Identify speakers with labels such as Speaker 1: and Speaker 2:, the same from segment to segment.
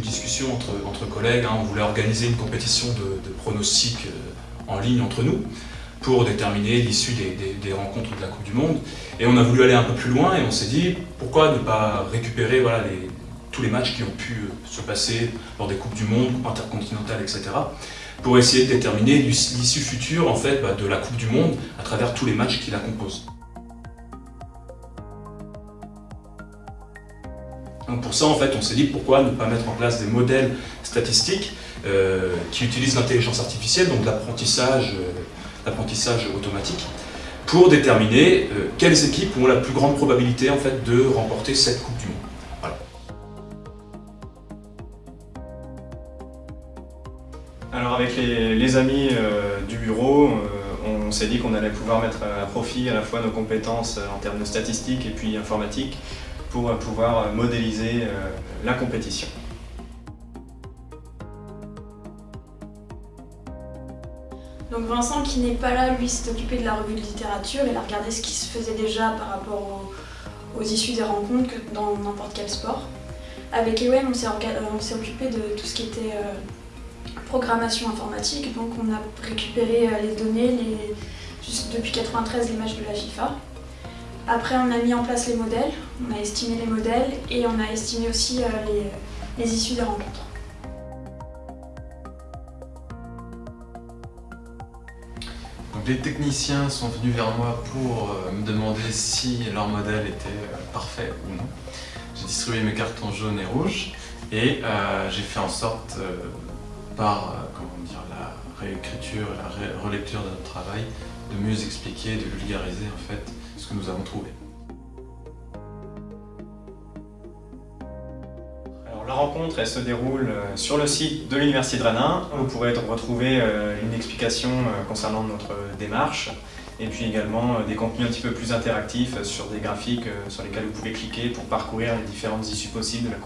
Speaker 1: discussion entre, collègues, hein. on voulait organiser une compétition de, pronostics en ligne entre nous pour déterminer l'issue des, rencontres de la Coupe du Monde. Et on a voulu aller un peu plus loin et on s'est dit pourquoi ne pas récupérer tous les matchs qui ont pu euh, se passer lors des Coupes du Monde, intercontinentales, etc. pour essayer de déterminer l'issue future en fait, bah, de la Coupe du Monde à travers tous les matchs qui la composent. Pour ça, en fait, on s'est dit pourquoi ne pas mettre en place des modèles statistiques euh, qui utilisent l'intelligence artificielle, donc l'apprentissage euh, automatique, pour déterminer euh, quelles équipes ont la plus grande probabilité en fait, de remporter cette Coupe du Monde.
Speaker 2: Alors avec les, amis euh, du bureau, on s'est dit qu'on allait pouvoir mettre à profit à la fois nos compétences en termes de statistiques et puis informatique pour pouvoir modéliser la compétition.
Speaker 3: Donc Vincent qui n'est pas là, lui s'est occupé de la revue de littérature, il a regardé ce qui se faisait déjà par rapport aux, issues des rencontres dans n'importe quel sport. Avec EWEM, on s'est occupé de tout ce qui était euh, programmation informatique, donc on a récupéré euh, les données, les, depuis 1993 les matchs de la FIFA. Après on a mis en place les modèles, on a estimé les modèles et on a estimé aussi euh, les issues des rencontres.
Speaker 4: les techniciens sont venus vers moi pour euh, me demander si leur modèle était euh, parfait ou non. J'ai distribué mes cartons jaunes et rouges et j'ai fait en sorte, par comment dire, la réécriture et la relecture de notre travail, de mieux expliquer, de vulgariser en fait ce que nous avons trouvé.
Speaker 2: la rencontre elle se déroule euh, sur le site de l'Université de Rennes. Vous pourrez retrouver euh, une explication euh, concernant notre démarche et puis également des contenus un petit peu plus interactifs sur des graphiques sur lesquels vous pouvez cliquer pour parcourir les différentes issues possibles de la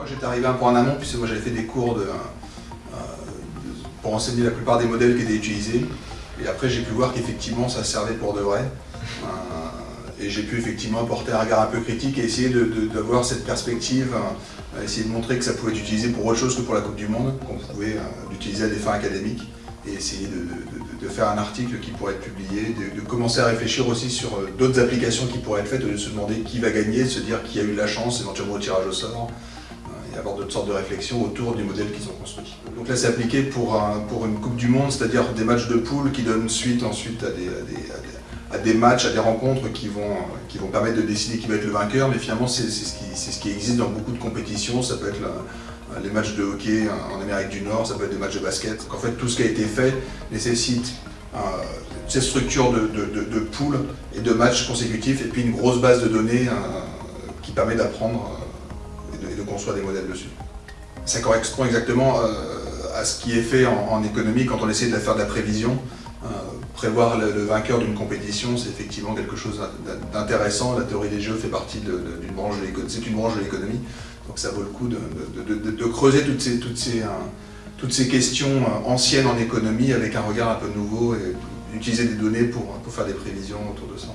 Speaker 5: Que j'étais arrivé un peu en amont puisque moi j'avais fait des cours de, pour enseigner la plupart des modèles qui étaient utilisés. Et après j'ai pu voir qu'effectivement ça servait pour de vrai. Et j'ai pu effectivement apporter un regard un peu critique et essayer d'avoir cette perspective, euh, essayer de montrer que ça pouvait être utilisé pour autre chose que pour la Coupe du Monde, qu'on pouvait euh, l'utiliser à des fins académiques et essayer de, faire un article qui pourrait être publié, de, commencer à réfléchir aussi sur euh, d'autres applications qui pourraient être faites, de se demander qui va gagner, de se dire qui a eu la chance, éventuellement au tirage au sort, et avoir d'autres sortes de réflexions autour du modèle qu'ils ont construit. Donc là c'est appliqué pour, pour une Coupe du Monde, c'est-à-dire des matchs de poule qui donnent suite ensuite à des à des matchs, à des rencontres qui vont, qui vont permettre de décider qui va être le vainqueur, mais finalement c'est ce, ce, qui existe dans beaucoup de compétitions, ça peut être les matchs de hockey en Amérique du Nord, ça peut être des matchs de basket. Donc en fait tout ce qui a été fait nécessite euh, cette structure de, de, poules et de matchs consécutifs et puis une grosse base de données euh, qui permet d'apprendre euh, et, de construire des modèles dessus. Ça correspond exactement à ce qui est fait en, économie quand on essaie de faire de la prévision prévoir le, vainqueur d'une compétition, c'est effectivement quelque chose d'intéressant. La théorie des jeux fait partie d'une branche de l'économie, c'est une branche de l'économie, donc ça vaut le coup de, creuser toutes ces, euh, questions euh, anciennes en économie avec un regard un peu nouveau et utiliser des données pour faire des prévisions autour de ça.